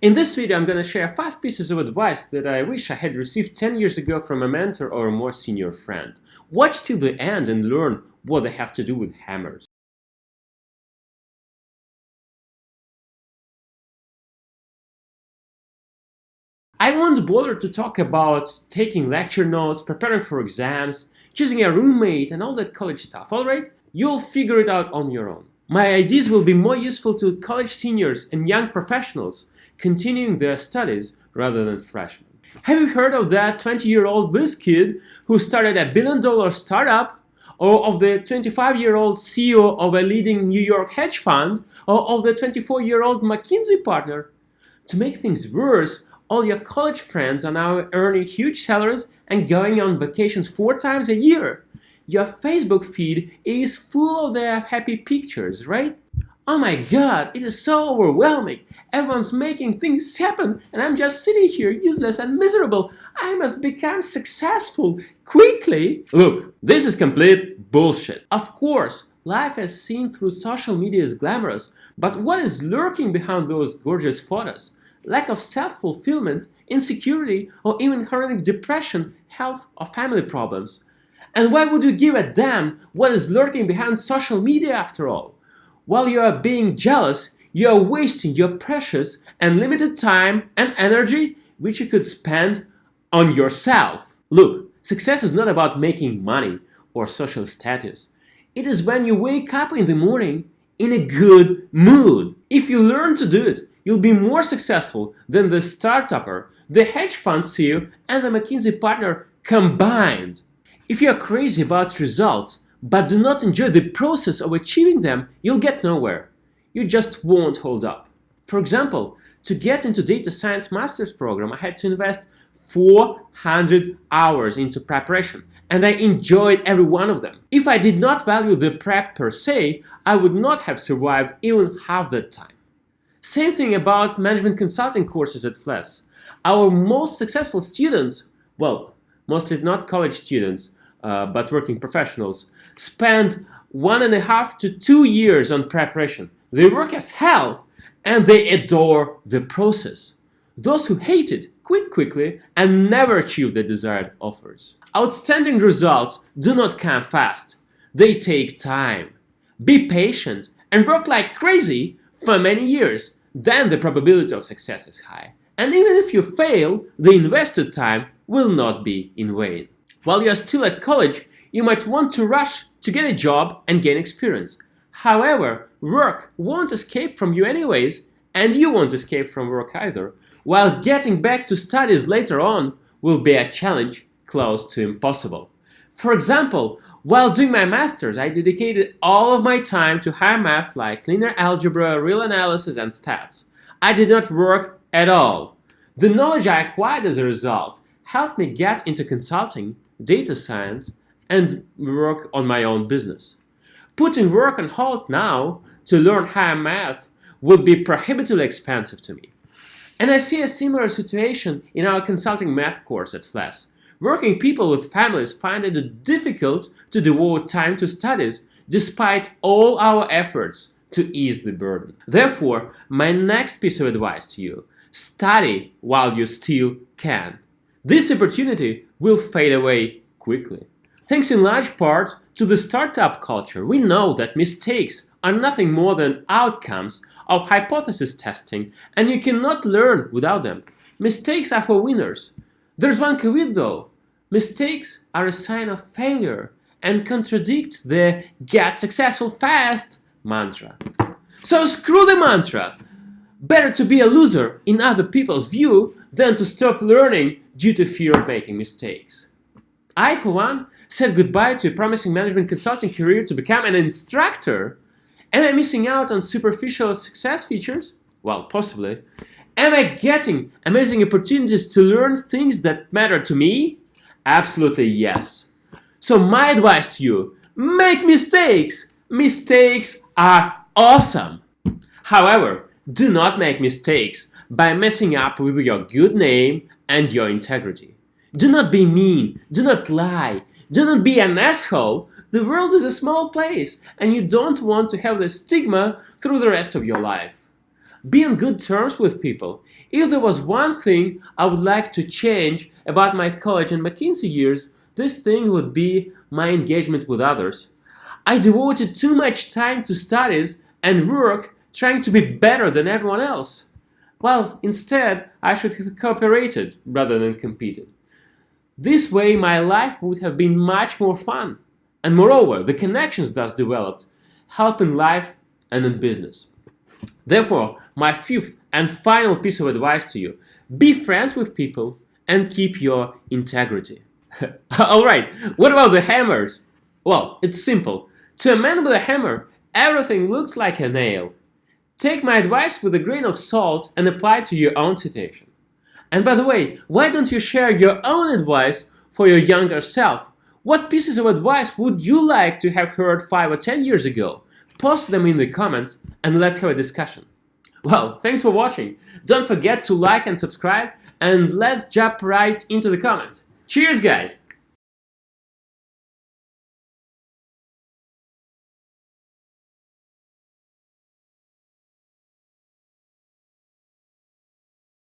In this video, I'm going to share 5 pieces of advice that I wish I had received 10 years ago from a mentor or a more senior friend. Watch till the end and learn what they have to do with hammers. I won't bother to talk about taking lecture notes, preparing for exams, choosing a roommate and all that college stuff, alright? You'll figure it out on your own. My ideas will be more useful to college seniors and young professionals continuing their studies rather than freshmen. Have you heard of that 20-year-old whiz kid who started a billion-dollar startup or of the 25-year-old CEO of a leading New York hedge fund or of the 24-year-old McKinsey partner? To make things worse, all your college friends are now earning huge salaries and going on vacations four times a year. Your Facebook feed is full of their happy pictures, right? Oh my god, it is so overwhelming. Everyone's making things happen and I'm just sitting here useless and miserable. I must become successful quickly. Look, this is complete bullshit. Of course, life as seen through social media is glamorous, but what is lurking behind those gorgeous photos? lack of self-fulfillment, insecurity, or even chronic depression, health, or family problems. And why would you give a damn what is lurking behind social media after all? While you are being jealous, you are wasting your precious and limited time and energy which you could spend on yourself. Look, success is not about making money or social status. It is when you wake up in the morning in a good mood. If you learn to do it, you'll be more successful than the startupper, the hedge fund CEO, and the McKinsey partner combined. If you are crazy about results, but do not enjoy the process of achieving them, you'll get nowhere. You just won't hold up. For example, to get into data science master's program, I had to invest 400 hours into preparation, and I enjoyed every one of them. If I did not value the prep per se, I would not have survived even half that time. Same thing about management consulting courses at FLES. Our most successful students, well, mostly not college students, uh, but working professionals, spend one and a half to two years on preparation. They work as hell and they adore the process. Those who hate it quit quickly and never achieve the desired offers. Outstanding results do not come fast. They take time. Be patient and work like crazy for many years then the probability of success is high. And even if you fail, the invested time will not be in vain. While you're still at college, you might want to rush to get a job and gain experience. However, work won't escape from you anyways, and you won't escape from work either, while getting back to studies later on will be a challenge close to impossible. For example, while doing my master's, I dedicated all of my time to higher math like linear algebra, real analysis, and stats. I did not work at all. The knowledge I acquired as a result helped me get into consulting, data science, and work on my own business. Putting work on hold now to learn higher math would be prohibitively expensive to me. And I see a similar situation in our consulting math course at FLES. Working people with families find it difficult to devote time to studies despite all our efforts to ease the burden. Therefore, my next piece of advice to you, study while you still can. This opportunity will fade away quickly. Thanks in large part to the startup culture, we know that mistakes are nothing more than outcomes of hypothesis testing and you cannot learn without them. Mistakes are for winners. There's one caveat though. Mistakes are a sign of failure and contradicts the get successful fast mantra. So screw the mantra! Better to be a loser in other people's view than to stop learning due to fear of making mistakes. I, for one, said goodbye to a promising management consulting career to become an instructor. Am I missing out on superficial success features? Well, possibly. Am I getting amazing opportunities to learn things that matter to me? Absolutely yes. So my advice to you, make mistakes. Mistakes are awesome. However, do not make mistakes by messing up with your good name and your integrity. Do not be mean, do not lie, do not be an asshole. The world is a small place and you don't want to have the stigma through the rest of your life. Be on good terms with people. If there was one thing I would like to change about my college and McKinsey years, this thing would be my engagement with others. I devoted too much time to studies and work trying to be better than everyone else. Well, instead, I should have cooperated rather than competed. This way, my life would have been much more fun. And moreover, the connections thus developed help in life and in business. Therefore, my fifth and final piece of advice to you, be friends with people and keep your integrity. Alright, what about the hammers? Well, it's simple. To a man with a hammer, everything looks like a nail. Take my advice with a grain of salt and apply it to your own situation. And by the way, why don't you share your own advice for your younger self? What pieces of advice would you like to have heard 5 or 10 years ago? Post them in the comments and let's have a discussion. Well, thanks for watching. Don't forget to like and subscribe and let's jump right into the comments. Cheers, guys!